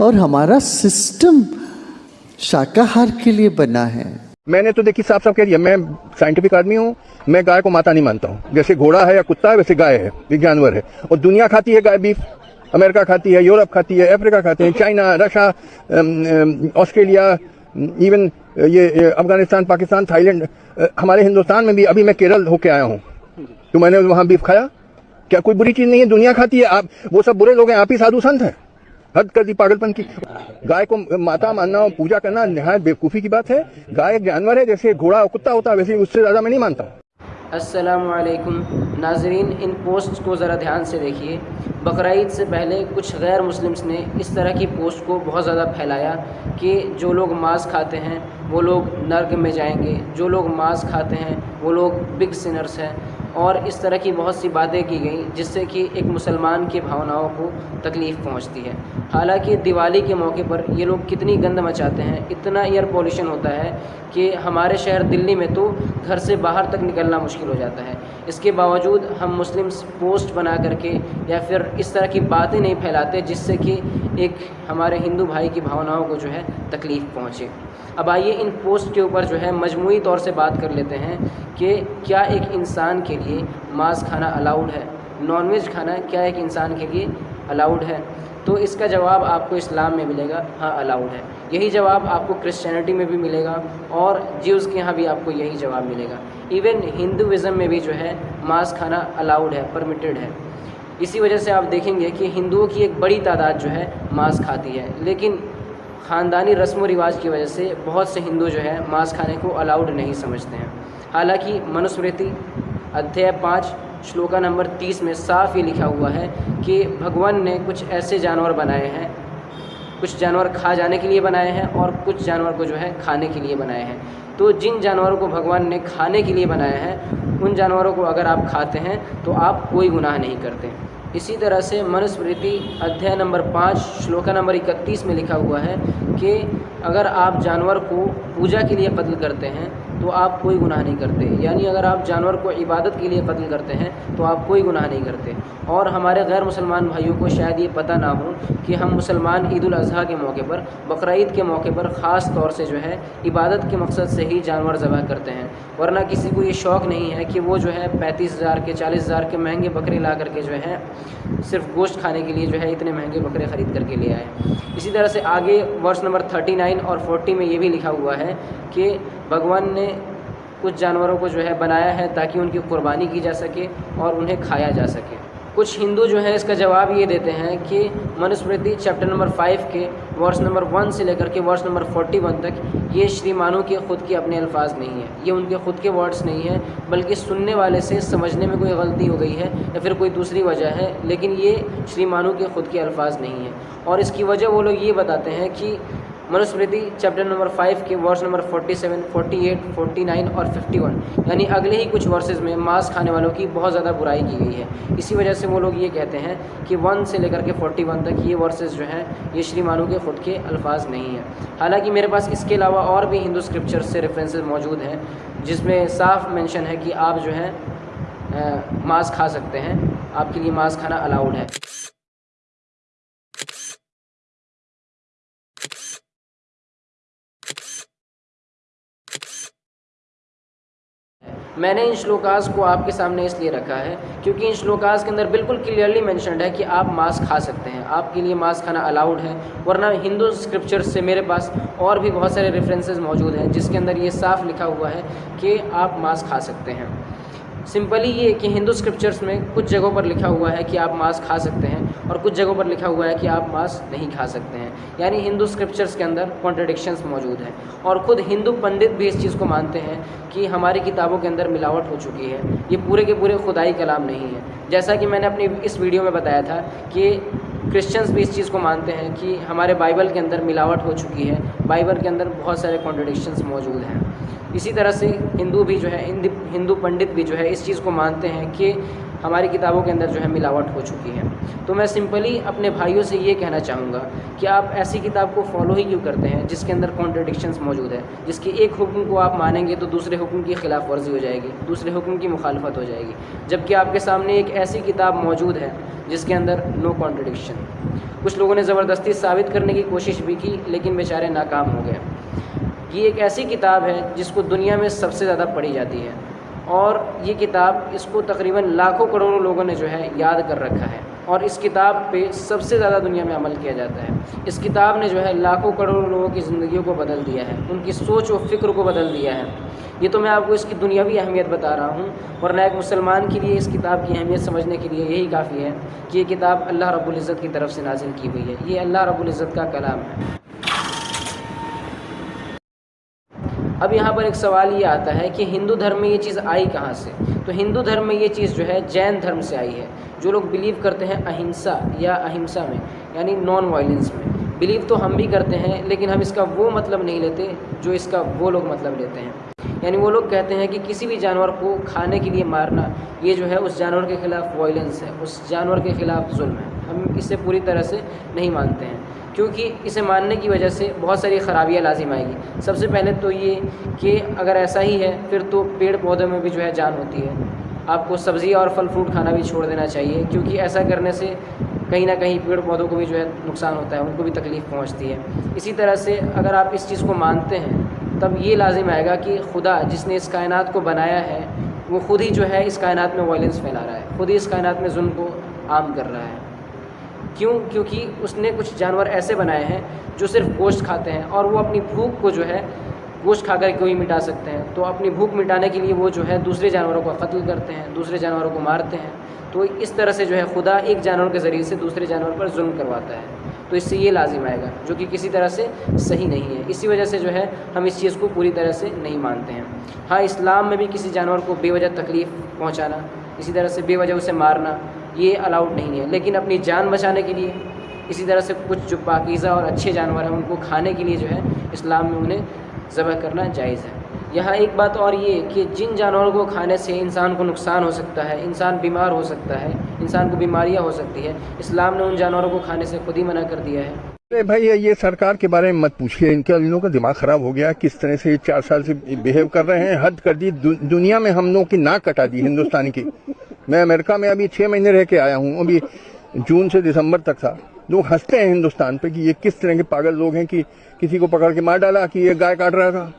और हमारा सिस्टम शाकाहार के लिए बना है। मैंने तो देखी साफ़ साफ़ कह दिया मैं साइंटिफिक आदमी हूँ मैं गाय को माता नहीं मानता हूँ। जैसे घोड़ा है या कुत्ता है वैसे गाय है एक जानवर है। और दुनिया खाती है गाय बीफ अमेरिका खाती है यूरोप खाती है अफ्रीका खाते हैं चाइना रशिया ऑस्ट्रेलिया इवन ये, ये अफ़गानिस्तान पाकिस्तान थाईलैंड हमारे हिंदुस्तान में भी अभी मैं केरल होके आया हूँ। तो मैंने वहाँ बीफ खाया। क्या कोई बुरी चीज़ नहीं है? दुनिया खाती है। आप वो सब बुरे लोग हैं आप ही साधु संत हैं। हद कर दी पागलपन की। गाय को माता मानना और पूजा करना नहायत बेवकूफ़ी की बात है। गाय एक जानवर है, जैसे घोड़ा और कुत्ता होता है, वैसे उससे ज़्यादा मैं नहीं मानता। असलकुम नाजरीन, इन पोस्ट को ज़रा ध्यान से देखिए। बकरीद से पहले कुछ गैर मुस्लिम्स ने इस तरह की पोस्ट को बहुत ज़्यादा फैलाया कि जो लोग मांस खाते हैं, वो लोग नर्क में जाएँगे। जो लोग मांस खाते हैं, वो लोग बिग सिनर्स हैं। और इस तरह की बहुत सी बातें की गई, जिससे कि एक मुसलमान की भावनाओं को तकलीफ़ पहुँचती है। हालाँकि दिवाली के मौके पर ये लोग कितनी गंद मचाते हैं, इतना एयर पोल्यूशन होता है कि हमारे शहर दिल्ली में तो घर से बाहर तक निकलना मुश्किल हो जाता है। इसके बावजूद हम मुस्लिम्स पोस्ट बना करके या फिर इस तरह की बातें नहीं फैलाते, जिससे कि एक हमारे हिंदू भाई की भावनाओं को जो है तकलीफ़ पहुँचे। अब आइए इन पोस्ट के ऊपर जो है मजमू तौर से बात कर लेते हैं कि क्या एक इंसान के लिए मांस खाना अलाउड है? नॉनवेज खाना क्या एक इंसान के लिए अलाउड है? तो इसका जवाब आपको इस्लाम में मिलेगा हाँ अलाउड है। यही जवाब आपको क्रिश्चियनिटी में भी मिलेगा और जीव्स के यहाँ भी आपको यही जवाब मिलेगा। इवन हिंदुज़म में भी जो है मांस खाना अलाउड है परमिटेड है। इसी वजह से आप देखेंगे कि हिंदुओं की एक बड़ी तादाद जो है मांस खाती है। लेकिन ख़ानदानी रस्म व रिवाज की वजह से बहुत से हिंदू जो है मांस खाने को अलाउड नहीं समझते हैं। हालाँकि मनुस्मृति अध्याय पाँच, श्लोका नंबर तीस में साफ़ ये लिखा हुआ है कि भगवान ने कुछ ऐसे जानवर बनाए हैं, कुछ जानवर खा जाने के लिए बनाए हैं और कुछ जानवर को जो है खाने के लिए बनाए हैं। तो जिन जानवरों को भगवान ने खाने के लिए बनाया है, उन जानवरों को अगर आप खाते हैं तो आप कोई गुनाह नहीं करते। इसी तरह से मनुस्मृति अध्याय नंबर पाँच, श्लोका नंबर इकतीस में लिखा हुआ है कि अगर आप जानवर को पूजा के लिए कत्ल करते हैं तो आप कोई गुनाह नहीं करते। यानी अगर आप जानवर को इबादत के लिए कत्ल करते हैं तो आप कोई गुनाह नहीं करते। और हमारे गैर मुसलमान भाइयों को शायद ये पता ना हो कि हम मुसलमान ईद अजहा के मौके पर बकरीद के मौके पर ख़ास तौर से जो है, इबादत के मकसद से ही जानवर ज़बह करते हैं। वरना किसी को ये शौक़ नहीं है कि वो जो है पैंतीस हज़ार के, चालीस हज़ार के महँगे बकरे ला करके जो है, सिर्फ़ गोश्त खाने के लिए जो है इतने महँगे बकरे ख़रीद करके ले आए। इसी तरह से आगे वर्ष नंबर थर्टी नाइन और फोर्टी में ये भी लिखा हुआ है कि भगवान ने कुछ जानवरों को जो है बनाया है ताकि उनकी कुर्बानी की जा सके और उन्हें खाया जा सके। कुछ हिंदू जो है इसका जवाब ये देते हैं कि मनुस्मृति चैप्टर नंबर फाइव के वर्ष नंबर वन से लेकर के वर्ष नंबर फोर्टी वन तक ये श्री श्रीमानों के ख़ुद के अपने अल्फाज नहीं है। ये उनके ख़ुद के वर्ड्स नहीं हैं, बल्कि सुनने वाले से समझने में कोई गलती हो गई है या फिर कोई दूसरी वजह है, लेकिन ये श्री श्रीमानों के ख़ुद के अल्फाज नहीं हैं। और इसकी वजह वो लोग ये बताते हैं कि मनुस्मृति चैप्टर नंबर फाइव के वर्स नंबर 47, 48, 49 और 51 यानी अगले ही कुछ वर्सेस में मांस खाने वालों की बहुत ज़्यादा बुराई की गई है। इसी वजह से वो लोग ये कहते हैं कि वन से लेकर के 41 तक ये वर्सेस जो हैं ये श्रीमानों के ख़ुद के अल्फाज नहीं हैं। हालाँकि मेरे पास इसके अलावा और भी हिंदू स्क्रिप्चर से रेफरेंसेज मौजूद हैं जिसमें साफ़ मेंशन है कि आप जो है मांस खा सकते हैं। आपके लिए मांस खाना अलाउड है। मैंने इन श्लोकास को आपके सामने इसलिए रखा है क्योंकि इन श्लोकास के अंदर बिल्कुल क्लियरली मेंशनड है कि आप मांस खा सकते हैं। आपके लिए मांस खाना अलाउड है, वरना हिंदू स्क्रिप्चर्स से मेरे पास और भी बहुत सारे रेफरेंसेस मौजूद हैं जिसके अंदर ये साफ़ लिखा हुआ है कि आप मांस खा सकते हैं। सिंपली ये कि हिंदू स्क्रिप्चर्स में कुछ जगहों पर लिखा हुआ है कि आप मांस खा सकते हैं। और कुछ जगहों पर लिखा हुआ है कि आप मांस नहीं खा सकते हैं। यानी हिंदू स्क्रिप्चर्स के अंदर कॉन्ट्रडिक्शंस मौजूद हैं। और ख़ुद हिंदू पंडित भी इस चीज़ को मानते हैं कि हमारी किताबों के अंदर मिलावट हो चुकी है। ये पूरे के पूरे खुदाई कलाम नहीं है। जैसा कि मैंने अपनी इस वीडियो में बताया था कि क्रिश्चियंस भी इस चीज़ को मानते हैं कि हमारे बाइबल के अंदर मिलावट हो चुकी है। बाइबल के अंदर बहुत सारे कॉन्ट्रडिक्शंस मौजूद हैं। इसी तरह से हिंदू भी जो है हिंदू पंडित भी जो है, इस चीज़ को मानते हैं कि हमारी किताबों के अंदर जो है मिलावट हो चुकी है। तो मैं सिंपली अपने भाइयों से ये कहना चाहूँगा कि आप ऐसी किताब को फॉलो ही क्यों करते हैं जिसके अंदर कॉन्ट्रडिक्शंस मौजूद है? जिसके एक हुक्म को आप मानेंगे तो दूसरे हुक्म की खिलाफ वर्जी हो जाएगी, दूसरे हुक्म की मुखालफत हो जाएगी। जबकि आपके सामने एक ऐसी किताब मौजूद है जिसके अंदर नो कॉन्ट्रडिक्शन कुछ लोगों ने ज़बरदस्ती साबित करने की कोशिश भी की, लेकिन बेचारे नाकाम हो गए। ये एक ऐसी किताब है जिसको दुनिया में सबसे ज़्यादा पढ़ी जाती है। और ये किताब इसको तकरीबन लाखों करोड़ों लोगों ने जो है याद कर रखा है। और इस किताब पे सबसे ज़्यादा दुनिया में अमल किया जाता है। इस किताब ने जो है लाखों करोड़ों लोगों की ज़िंदगियों को बदल दिया है। उनकी सोच व फ़िक्र को बदल दिया है। ये तो मैं आपको इसकी दुनियावी अहमियत बता रहा हूँ, वरना एक मुसलमान के लिए इस किताब की अहमियत समझने के लिए यही काफ़ी है कि ये किताब अल्लाह रब्बुल की तरफ़ से नाजिल की हुई है। ये अल्लाह रब्बुल का कलाम है। अब यहाँ पर एक सवाल ये आता है कि हिंदू धर्म में ये चीज़ आई कहाँ से? तो हिंदू धर्म में ये चीज़ जो है जैन धर्म से आई है, जो लोग बिलीव करते हैं अहिंसा या अहिंसा में, यानी नॉन वायलेंस में। बिलीव तो हम भी करते हैं, लेकिन हम इसका वो मतलब नहीं लेते, जो इसका वो लोग मतलब लेते हैं। यानी वो लोग कहते हैं कि किसी भी जानवर को खाने के लिए मारना, ये जो है उस जानवर के ख़िलाफ़ वायलेंस है, उस जानवर के ख़िलाफ़ जुल्म है। हम इसे पूरी तरह से नहीं मानते हैं, क्योंकि इसे मानने की वजह से बहुत सारी ख़राबियाँ लाजिम आएगी। सबसे पहले तो ये कि अगर ऐसा ही है, फिर तो पेड़ पौधों में भी जो है जान होती है। आपको सब्ज़ी और फल फ्रूट खाना भी छोड़ देना चाहिए, क्योंकि ऐसा करने से कहीं ना कहीं पेड़ पौधों को भी जो है नुकसान होता है, उनको भी तकलीफ़ पहुँचती है। इसी तरह से अगर आप इस चीज़ को मानते हैं तब ये लाजिम आएगा कि खुदा जिसने इस कायनात को बनाया है, वो ख़ुद ही जो है इस कायनात में वायलेंस फैला रहा है, ख़ुद ही इस कायनात में जुल्म को आम कर रहा है। क्यों? क्योंकि उसने कुछ जानवर ऐसे बनाए हैं जो सिर्फ़ गोश्त खाते हैं और वो अपनी भूख को जो है गोश्त खा कर कोई मिटा सकते हैं? तो अपनी भूख मिटाने के लिए वो जो है दूसरे जानवरों को कत्ल करते हैं, दूसरे जानवरों को मारते हैं। तो इस तरह से जो है खुदा एक जानवर के ज़रिए से दूसरे जानवर पर जुल्म करवाता है। तो इससे ये लाजिम आएगा, जो कि किसी तरह से सही नहीं है। इसी वजह से जो है, हम इस चीज़ को पूरी तरह से नहीं मानते हैं। हाँ इस्लाम में भी किसी जानवर को बेवजह तकलीफ़ पहुँचाना, इसी तरह से बेवजह उसे मारना, ये अलाउड नहीं है। लेकिन अपनी जान बचाने के लिए, इसी तरह से कुछ जो पाकिज़ा और अच्छे जानवर हैं, उनको खाने के लिए जो है, इस्लाम में उन्हें ज़बह करना जायज़ है। यहाँ एक बात और ये कि जिन जानवरों को खाने से इंसान को नुकसान हो सकता है इंसान बीमार हो सकता है इंसान को बीमारियाँ हो सकती है इस्लाम ने उन जानवरों को खाने से खुद ही मना कर दिया है। अरे भाई ये सरकार के बारे में मत पूछिए। इनके इन का दिमाग खराब हो गया। किस तरह से ये चार साल से बिहेव कर रहे हैं हद कर दी। दु, दुनिया में हम लोगों की नाक कटा दी हिंदुस्तान की। मैं अमेरिका में अभी छह महीने रह के आया हूँ। अभी जून से दिसंबर तक था। लोग हँसते हैं हिंदुस्तान पे कि ये किस तरह के पागल लोग हैं कि किसी को पकड़ के मार डाला कि ये गाय काट रहा था।